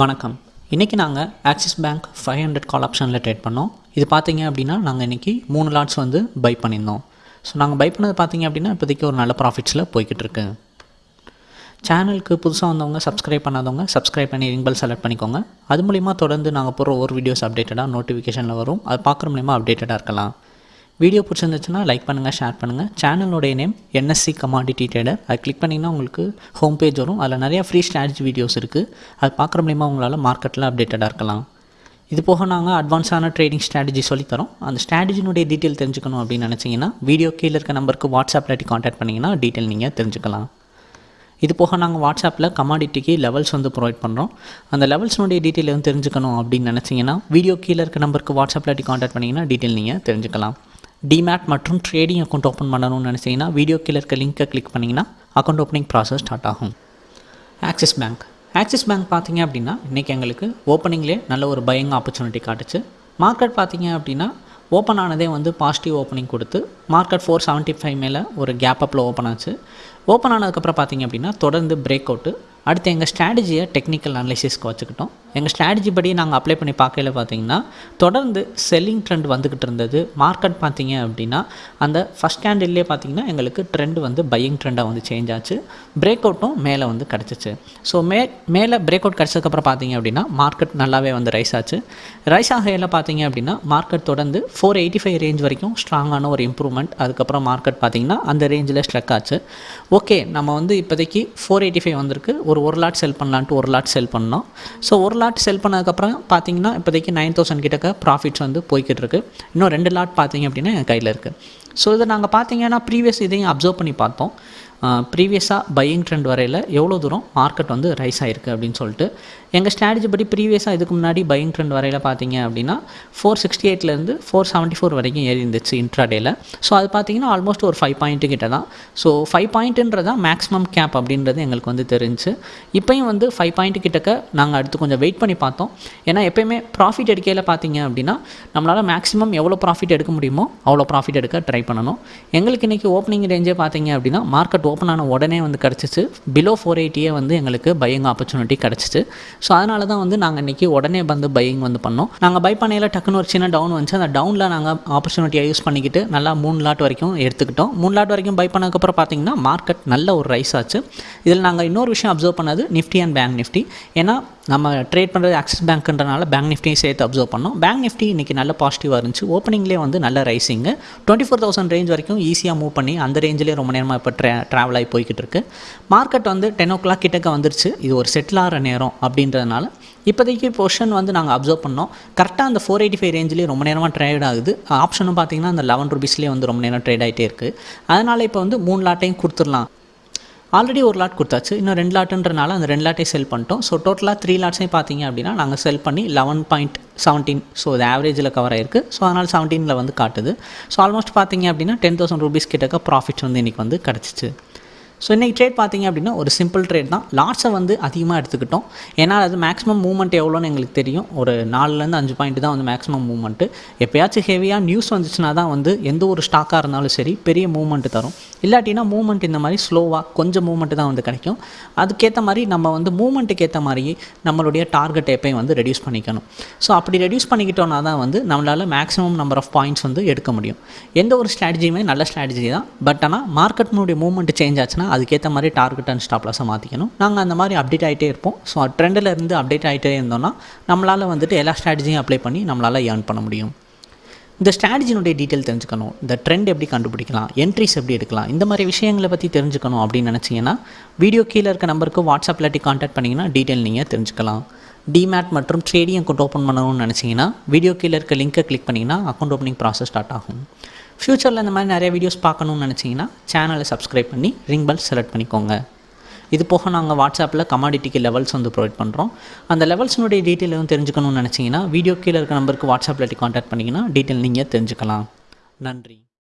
வணக்கம். இன்றைக்கி நாங்கள் Axis Bank five hundred call ஆப்ஷனில் ட்ரேட் பண்ணோம். இது பார்த்தீங்க அப்படின்னா நாங்கள் இன்றைக்கி மூணு லாட்ஸ் வந்து பை பண்ணியிருந்தோம். ஸோ நாங்கள் பை பண்ணது பார்த்தீங்க அப்படின்னா இப்போதைக்கு ஒரு நல்ல ப்ராஃபிட்ஸில் போய்கிட்டு இருக்கு. சேனலுக்கு புதுசாக வந்தவங்க சப்ஸ்கிரைப் பண்ணாதவங்க சப்ஸ்கிரைப் பண்ணி ரிங் பெல் செலக்ட் பண்ணிக்கோங்க. அது மூலிமா தொடர்ந்து நாங்கள் போகிற ஒரு வீடியோஸ் அப்டேட்டடாக நோட்டிஃபிகேஷனில் வரும். அது பார்க்குற மூலிமா அப்டேட்டடாக இருக்கலாம். வீடியோ பிடிச்சிருந்துச்சுன்னா லைக் பண்ணுங்கள் ஷேர் பண்ணுங்கள் சேனலோடைய நேம் என்எஸ்சி கமாடிட்டி ட்ரேடர் அது கிளிக் பண்ணிங்கன்னா உங்களுக்கு ஹோம் பேஜ் வரும். அதில் நிறையா ஃப்ரீ ஸ்ட்ராட்டஜி வீடியோஸ் இருக்குது அது பார்க்குற மூலிமா உங்களால் மார்க்கெட்டில் அப்டேட்டடாக இருக்கலாம். இது போக நாங்கள் அட்வான்ஸான ட்ரேடிங் ஸ்ட்ராட்டஜி சொல்லித்தரோம் அந்த ஸ்ட்ராட்டஜினுடைய டீட்டெயில் தெரிஞ்சுக்கணும் அப்படின்னு நினச்சிங்கன்னா வீடியோ கீழே இருக்க நம்பருக்கு வாட்ஸ்அப்பில் காண்டாக்ட் பண்ணிங்கன்னா டீட்டெயில் நீங்கள் தெரிஞ்சுக்கலாம். இது போக நாங்கள் வாட்ஸ்அப்பில் கமாடிட்டிக்கு லெவல்ஸ் வந்து ப்ரொவைட் பண்ணுறோம் அந்த லெவல்ஸ்னுடைய டீட்டெயில் வந்து தெரிஞ்சுக்கணும் அப்படின்னு நினச்சிங்கன்னா வீடியோ கீழே இருக்க நம்பருக்கு வாட்ஸ்அப்பில் காண்டாக்ட் பண்ணிங்கன்னா டீட்டெயில் நீங்கள் தெரிஞ்சுக்கலாம். டிமேட் மற்றும் ட்ரேடிங் அக்கௌண்ட் ஓப்பன் பண்ணணும்னு நினச்சிங்கன்னா வீடியோ கீழே இருக்க லிங்க்கை கிளிக் பண்ணிங்கன்னா அக்கௌண்ட் ஓப்பனிங் ப்ராசஸ் ஸ்டார்ட் ஆகும். ஆக்சிஸ் பேங்க் ஆக்சிஸ் பேங்க் பார்த்தீங்க அப்படின்னா இன்றைக்கி எங்களுக்கு ஓப்பனிங்லேயே நல்ல ஒரு பயங்க ஆப்பர்ச்சுனிட்டி காட்டுச்சு. மார்க்கெட் பார்த்தீங்க அப்படின்னா ஓப்பன் ஆனதே வந்து பாசிட்டிவ் ஓப்பனிங் கொடுத்து மார்க்கெட் ஃபோர் செவன்ட்டி ஃபைவ் மேலே ஒரு கேப் அப்பில் ஓப்பன் ஆச்சு. ஓப்பன் ஆனதுக்கப்புறம் பார்த்தீங்க அப்படின்னா தொடர்ந்து பிரேக் அவுட்டு அடுத்து எங்கள் ஸ்ட்ராட்டஜியை டெக்னிக்கல் அனலிசிஸ்க்கு வச்சுக்கிட்டோம். எங்கள் ஸ்ட்ராட்டஜி படி நாங்கள் அப்ளை பண்ணி பார்க்கல பார்த்தீங்கன்னா தொடர்ந்து செல்லிங் ட்ரெண்ட் வந்துக்கிட்டு இருந்தது. மார்க்கெட் பார்த்தீங்க அப்படின்னா அந்த ஃபஸ்ட் ஸ்டாண்டில்லே பார்த்தீங்கன்னா எங்களுக்கு ட்ரெண்ட் வந்து பையிங் ட்ரெண்டாக வந்து சேஞ்ச் ஆச்சு. பிரேக் அவுட்டும் மேலே வந்து கிடச்சிச்சு. ஸோ மே மேலே பிரேக் அவுட் கிடச்சதுக்கப்புறம் பார்த்தீங்க அப்படின்னா மார்க்கெட் நல்லாவே வந்து ரைஸ் ஆச்சு. ரைஸ் ஆகையில் பார்த்தீங்க அப்படின்னா மார்க்கெட் தொடர்ந்து ஃபோர் எயிட்டி ஃபைவ் ரேஞ்ச் வரைக்கும் ஸ்ட்ராங்கான ஒரு இம்ப்ரூவ்மெண்ட் அதுக்கப்புறம் மார்க்கெட் பார்த்தீங்கன்னா அந்த ரேஞ்சில் ஸ்ட்ரக் ஆச்சு. ஓகே நம்ம வந்து இப்போதைக்கு ஃபோர் எயிட்டி ஃபைவ் வந்திருக்கு. ஒரு ஒரு லாட் செல் பண்ணலான்ட்டு ஒரு லாட் செல் பண்ணோம். ஸோ ஒரு லாட் செல் பண்ணதுக்கப்புறம் பார்த்தீங்கன்னா இப்போதைக்கு நைன் தௌசண்ட் கிட்டக்க ப்ராஃபிட்ஸ் வந்து போய்கிட்டு இருக்கு. இன்னும் ரெண்டு லாட் பார்த்தீங்க அப்படின்னா என் கையில் இருக்குது ஸோ இதை நாங்கள் பார்த்தீங்கன்னா ப்ரீவியஸ் இதையும் அப்சர்வ் பண்ணி பார்த்தோம். ப்ரீவியஸாக பையிங் ட்ரெண்ட் வரையில் எவ்வளோ தூரம் மார்க்கெட் வந்து ரைஸ் ஆகிருக்கு அப்படின்னு சொல்லிட்டு எங்கள் ஸ்ட்ராட்டஜி படி ப்ரீவியஸாக இதுக்கு முன்னாடி பையிங் ட்ரெண்ட் வரையில் பார்த்தீங்க அப்படின்னா ஃபோர் சிக்ஸ்டி எயிட்லேருந்து ஃபோர் செவன்ட்டி ஃபோர் வரைக்கும் ஏறி இருந்துச்சு இன்ட்ராடேயில் ஸோ அது பார்த்தீங்கன்னா ஆல்மோஸ்ட் ஒரு ஃபைவ் பாயிண்ட்டு கிட்ட தான். ஸோ ஃபைவ் பாயிண்ட்டுன்றது தான் மேக்ஸிமம் கேப் அப்படின்றது எங்களுக்கு வந்து தெரிஞ்சு. இப்போயும் வந்து ஃபைவ் பாயிண்ட் கிட்டக்க நாங்கள் அடுத்து கொஞ்சம் வெயிட் பண்ணி பார்த்தோம். ஏன்னா எப்போயுமே ப்ராஃபிட் எடுக்கையில் பார்த்தீங்க அப்படின்னா நம்மளால் மேக்ஸிமம் எவ்வளோ ப்ராஃபிட் எடுக்க முடியுமோ அவ்வளோ ப்ராஃபிட் எடுக்க ட்ரை பண்ணணும். எங்களுக்கு இன்றைக்கி ஓப்பனிங் ரேஞ்சே பார்த்தீங்க அப்படின்னா மார்க்கெட் ஓப்பன் ஆன உடனே வந்து கிடச்சிச்சு. பிலோ ஃபோர் எயிட்டியே வந்து எங்களுக்கு பையிங் ஆப்பர்ச்சுனிட்டி கிடச்சிச்சு. ஸோ அதனால தான் வந்து நாங்கள் இன்றைக்கி உடனே வந்து பையிங் வந்து பண்ணோம். நாங்கள் பை பண்ணையில் டக்குன்னு ஒரு சின்ன டவுன் வந்துச்சு. அந்த டவுனில் நாங்கள் ஆப்பர்ச்சுனிட்டியை யூஸ் பண்ணிக்கிட்டு நல்லா மூணு லாட் வரைக்கும் எடுத்துக்கிட்டோம். மூணு லாட் வரைக்கும் பை பண்ணதுக்கப்புறம் பார்த்தீங்கன்னா மார்க்கெட் நல்ல ஒரு ரைஸ் ஆச்சு. இதில் நாங்கள் இன்னொரு விஷயம் அப்சர்வ் பண்ணது நிஃப்டி அண்ட் பேங்க் நிஃப்டி ஏன்னா நம்ம ட்ரேட் பண்ணுறது ஆக்சிஸ் பேங்க்ன்றனால பேங்க் நிஃப்டியும் சேர்த்து அப்சர்வ் பண்ணோம். பேங்க் நிஃப்டி இன்றைக்கி நல்ல பாசிட்டிவாக இருந்துச்சு. ஓப்பனிங்லேயே வந்து நல்ல rising twenty four thousand range வரைக்கும் ஈஸியாக மூவ் பண்ணி அந்த ரேஞ்சிலே ரொம்ப நேரமாக இப்போ ட்ரா ட்ராவல் ஆகி போய்கிட்டு இருக்கு. மார்க்கெட் வந்து டென் ஓ கிளாக் கிட்டக்க வந்துருச்சு. இது ஒரு செட்டில் ஆகிற நேரம் அப்படின்றதுனால இப்போதைக்கு பொஷன் வந்து நாங்கள் அப்சர்வ் பண்ணோம். கரெக்டாக அந்த ஃபோர் எயிட்டி ஃபைவ் ரேஞ்சிலே ரொம்ப நேரமாக ட்ரேட் ஆகுது. ஆப்ஷனும் பார்த்தீங்கன்னா அந்த லெவன் ருபீஸ்லேயே வந்து ரொம்ப நேரம் ட்ரேட் ஆகிட்டே இருக்குது அதனால் இப்போ வந்து மூணு லாட்டையும் கொடுத்துடலாம். ஆல்ரெடி ஒரு லாட் கொடுத்தாச்சு. இன்னும் ரெண்டு லாட்டுன்றனால அந்த ரெண்டு லாட்டை செல் பண்ணிட்டோம். ஸோ டோட்டலாக த்ரீ லாட்ஸையும் பார்த்தீங்க அப்படின்னா நாங்கள் செல் பண்ணி லெவன் பாயிண்ட் செவன்டீன் ஸோ அது ஆவரேஜில் கவர் ஆயிருக்கு. ஸோ அதனால் செவன்டீனில் வந்து காட்டுது. ஸோ ஆல்மோஸ்ட் பார்த்தீங்க அப்படின்னா டென் தௌசண்ட் ருபீஸ் கிட்டக்க ப்ராஃபிட்ஸ் வந்து இன்றைக்கி வந்து கிடச்சிச்சு. ஸோ இன்றைக்கி ட்ரேட் பார்த்தீங்க அப்படின்னா ஒரு சிம்பிள் ட்ரேட் தான். லாட்ஸை வந்து அதிகமாக எடுத்துக்கிட்டோம். ஏன்னா அது மேக்ஸிமம் மூவ்மெண்ட் எவ்வளோன்னு எங்களுக்கு தெரியும். ஒரு நாலுலேருந்து அஞ்சு பாயிண்ட் தான் வந்து மேக்ஸிமம் மூவ்மெண்ட்டு எப்போயாச்சும் ஹெவியாக நியூஸ் வந்துச்சுன்னா தான் வந்து எந்த ஒரு ஸ்டாக்காக இருந்தாலும் சரி பெரிய மூவ்மெண்ட் தரும். இல்லாட்டினா மூவ்மெண்ட் இந்த மாதிரி ஸ்லோவாக கொஞ்சம் மூவ்மெண்ட் தான் வந்து கிடைக்கும். அதுக்கேற்ற மாதிரி நம்ம வந்து மூவ்மெண்ட்டுக்கு ஏற்ற மாதிரி நம்மளுடைய டார்கெட் எப்பையும் வந்து ரெடியூஸ் பண்ணிக்கணும். ஸோ அப்படி ரெடியூஸ் பண்ணிக்கிட்டோன்னா தான் வந்து நம்மளால் மேக்ஸிமம் நம்பர் ஆஃப் பாயிண்ட்ஸ் வந்து எடுக்க முடியும். எந்த ஒரு ஸ்ட்ராட்டஜியுமே நல்ல ஸ்ட்ராட்டஜி தான். பட் ஆனால் மார்க்கெட்னுடைய மூவ்மெண்ட் சேஞ்ச் ஆச்சுன்னா அதுக்கேற்ற மாதிரி டார்கெட் அண்ட் ஸ்டாப்லாஸை மாற்றிக்கணும் நாங்கள் அந்த மாதிரி அப்டேட் ஆகிட்டே இருப்போம். ஸோ ட்ரெண்டில் இருந்து அப்டேட் ஆகிட்டே இருந்தோம்னா நம்மளால் வந்துட்டு எல்லா ஸ்ட்ராட்டஜியும் அப்ளை பண்ணி நம்மளால் ஏர்ன் பண்ண முடியும். இந்த ஸ்ட்ராட்டஜினுடைய டீட்டெயில் தெரிஞ்சுக்கணும். இந்த ட்ரெண்ட் எப்படி கண்டுபிடிக்கலாம்? என்ட்ரிஸ் எப்படி எடுக்கலாம்? இந்த மாதிரி விஷயங்களை பற்றி தெரிஞ்சுக்கணும் அப்படின்னு நினச்சிங்கன்னா வீடியோ கீழே இருக்க நம்பருக்கு வாட்ஸ்அப் இல்லாட்டி காண்டாக்ட் பண்ணிங்கன்னா டீட்டெயில் நீங்கள் தெரிஞ்சுக்கலாம். டிமேட் மற்றும் ட்ரேடிங் அக்கௌண்ட் ஓப்பன் பண்ணணும்னு நினச்சிங்கன்னா வீடியோ கீழே இருக்க லிங்க்கை கிளிக் பண்ணிங்கன்னா அக்கௌண்ட் ஓப்பனிங் ப்ராசஸ் ஸ்டார்ட் ஆகும். ஃப்யூச்சரில் இந்த மாதிரி நிறைய வீடியோஸ் பார்க்கணுன்னு நினச்சிங்கன்னா சேனலை சப்ஸ்கிரைப் பண்ணி ரிங் பெல் செலக்ட் பண்ணிக்கோங்க. இது போக நாங்கள் வாட்ஸ்அப்பில் கமாடிட்டிக்கு லெவல்ஸ் வந்து ப்ரொவைட் பண்ணுறோம் அந்த லெவல்ஸினுடைய டீட்டெயில் எதுவும் தெரிஞ்சுக்கணும்னு நினச்சிங்கன்னா வீடியோ கீழே இருக்க நம்பருக்கு வாட்ஸ்அப்பில் கான்டாக்ட் பண்ணிங்கன்னா டீட்டெயில் நீங்கள் தெரிஞ்சுக்கலாம். நன்றி.